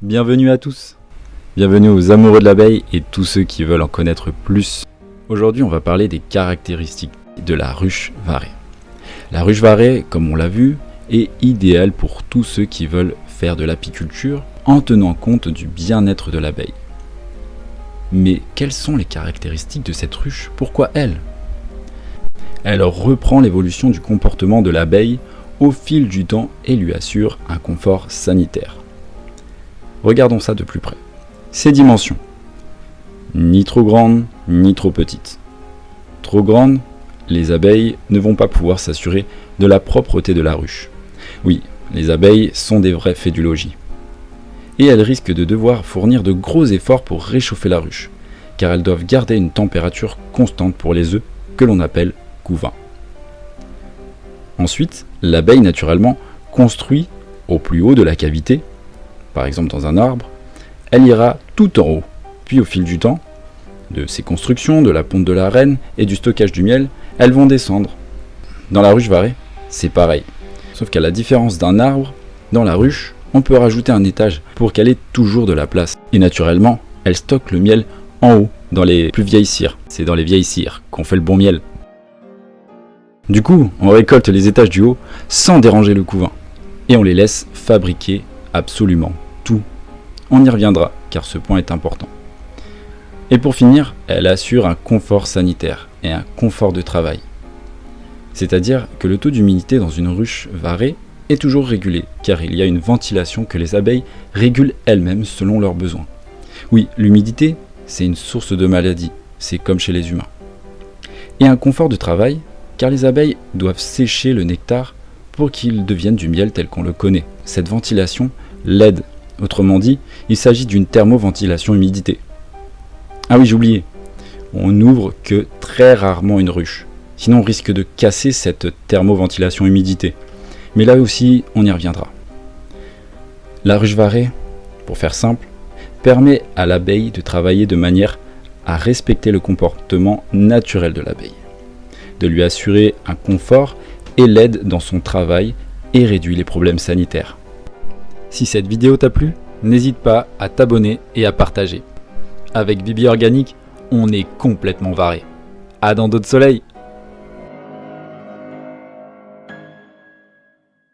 Bienvenue à tous Bienvenue aux amoureux de l'abeille et tous ceux qui veulent en connaître plus. Aujourd'hui on va parler des caractéristiques de la ruche varée. La ruche varée, comme on l'a vu, est idéale pour tous ceux qui veulent faire de l'apiculture en tenant compte du bien-être de l'abeille. Mais quelles sont les caractéristiques de cette ruche? Pourquoi elle? Elle reprend l'évolution du comportement de l'abeille au fil du temps et lui assure un confort sanitaire. Regardons ça de plus près. Ses dimensions. Ni trop grandes, ni trop petites. Trop grandes, les abeilles ne vont pas pouvoir s'assurer de la propreté de la ruche. Oui, les abeilles sont des vrais faits du logis. Et elles risquent de devoir fournir de gros efforts pour réchauffer la ruche, car elles doivent garder une température constante pour les œufs que l'on appelle couvain. Ensuite, l'abeille naturellement construit au plus haut de la cavité, par exemple dans un arbre, elle ira tout en haut, puis au fil du temps, de ses constructions, de la ponte de la reine et du stockage du miel, elles vont descendre. Dans la ruche varée, c'est pareil. Sauf qu'à la différence d'un arbre, dans la ruche, on peut rajouter un étage pour qu'elle ait toujours de la place. Et naturellement, elle stocke le miel en haut, dans les plus vieilles cires. C'est dans les vieilles cires qu'on fait le bon miel. Du coup, on récolte les étages du haut sans déranger le couvain. Et on les laisse fabriquer absolument. On y reviendra, car ce point est important. Et pour finir, elle assure un confort sanitaire et un confort de travail. C'est-à-dire que le taux d'humidité dans une ruche varée est toujours régulé, car il y a une ventilation que les abeilles régulent elles-mêmes selon leurs besoins. Oui, l'humidité, c'est une source de maladie, c'est comme chez les humains. Et un confort de travail, car les abeilles doivent sécher le nectar pour qu'il devienne du miel tel qu'on le connaît. Cette ventilation l'aide. Autrement dit, il s'agit d'une thermoventilation humidité. Ah oui, j'ai oublié. On n'ouvre que très rarement une ruche. Sinon, on risque de casser cette thermoventilation humidité. Mais là aussi, on y reviendra. La ruche varée, pour faire simple, permet à l'abeille de travailler de manière à respecter le comportement naturel de l'abeille de lui assurer un confort et l'aide dans son travail et réduit les problèmes sanitaires. Si cette vidéo t'a plu, n'hésite pas à t'abonner et à partager. Avec Bibi Organique, on est complètement varé. À dans d'autres soleils